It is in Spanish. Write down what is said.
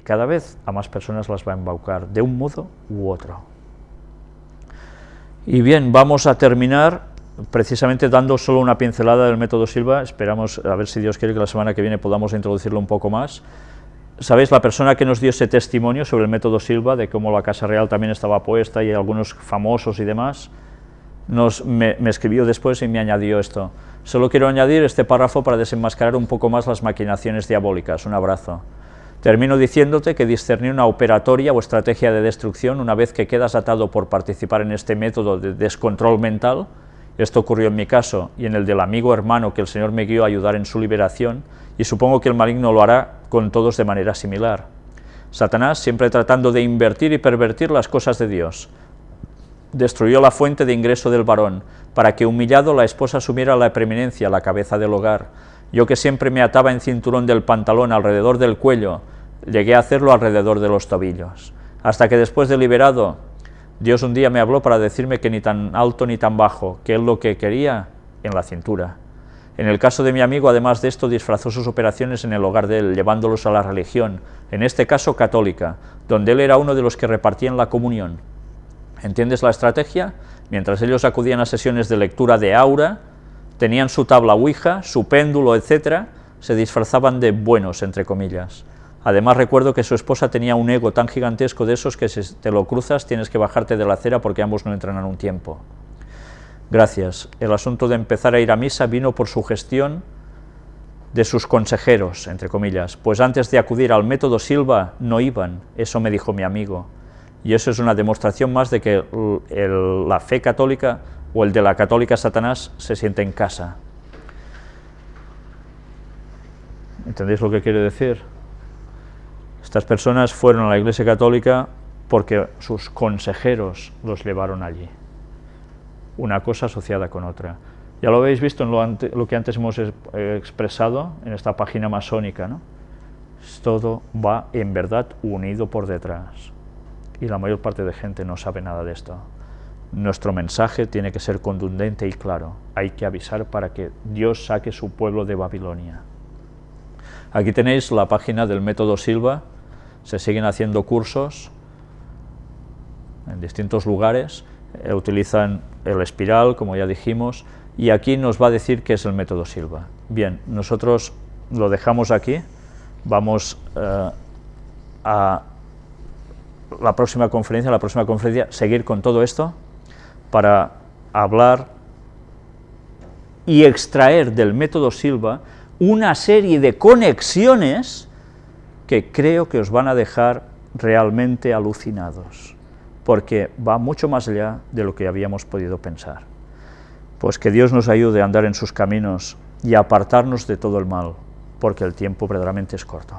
cada vez a más personas las va a embaucar, de un modo u otro. Y bien, vamos a terminar precisamente dando solo una pincelada del método Silva, esperamos a ver si Dios quiere que la semana que viene podamos introducirlo un poco más. Sabéis, la persona que nos dio ese testimonio sobre el método Silva, de cómo la Casa Real también estaba puesta y algunos famosos y demás, nos, me, me escribió después y me añadió esto. Solo quiero añadir este párrafo para desenmascarar un poco más las maquinaciones diabólicas. Un abrazo. Termino diciéndote que discernir una operatoria o estrategia de destrucción una vez que quedas atado por participar en este método de descontrol mental, esto ocurrió en mi caso y en el del amigo hermano que el Señor me guió a ayudar en su liberación, y supongo que el maligno lo hará con todos de manera similar. Satanás, siempre tratando de invertir y pervertir las cosas de Dios, destruyó la fuente de ingreso del varón, para que humillado la esposa asumiera la preeminencia, la cabeza del hogar. Yo que siempre me ataba en cinturón del pantalón alrededor del cuello, llegué a hacerlo alrededor de los tobillos, hasta que después de liberado, Dios un día me habló para decirme que ni tan alto ni tan bajo, que él lo que quería en la cintura. En el caso de mi amigo, además de esto, disfrazó sus operaciones en el hogar de él, llevándolos a la religión, en este caso católica, donde él era uno de los que repartían la comunión. ¿Entiendes la estrategia? Mientras ellos acudían a sesiones de lectura de aura, tenían su tabla ouija, su péndulo, etc., se disfrazaban de buenos, entre comillas. Además recuerdo que su esposa tenía un ego tan gigantesco de esos que si te lo cruzas tienes que bajarte de la acera porque ambos no entran en un tiempo. Gracias. El asunto de empezar a ir a misa vino por su gestión de sus consejeros, entre comillas, pues antes de acudir al método Silva no iban, eso me dijo mi amigo. Y eso es una demostración más de que la fe católica o el de la católica Satanás se siente en casa. ¿Entendéis lo que quiere decir? Estas personas fueron a la Iglesia Católica porque sus consejeros los llevaron allí. Una cosa asociada con otra. Ya lo habéis visto en lo, que antes hemos expresado en esta página masónica, ¿no? Todo va en verdad unido por detrás. Y la mayor parte de gente no sabe nada de esto. Nuestro mensaje tiene que ser contundente y claro. Hay que avisar para que Dios saque su pueblo de Babilonia. Aquí tenéis la página del método Silva, se siguen haciendo cursos en distintos lugares, eh, utilizan el espiral, como ya dijimos, y aquí nos va a decir qué es el método Silva. Bien, nosotros lo dejamos aquí, vamos eh, a la próxima conferencia, la próxima conferencia, seguir con todo esto para hablar y extraer del método Silva una serie de conexiones que creo que os van a dejar realmente alucinados, porque va mucho más allá de lo que habíamos podido pensar. Pues que Dios nos ayude a andar en sus caminos y a apartarnos de todo el mal, porque el tiempo verdaderamente es corto.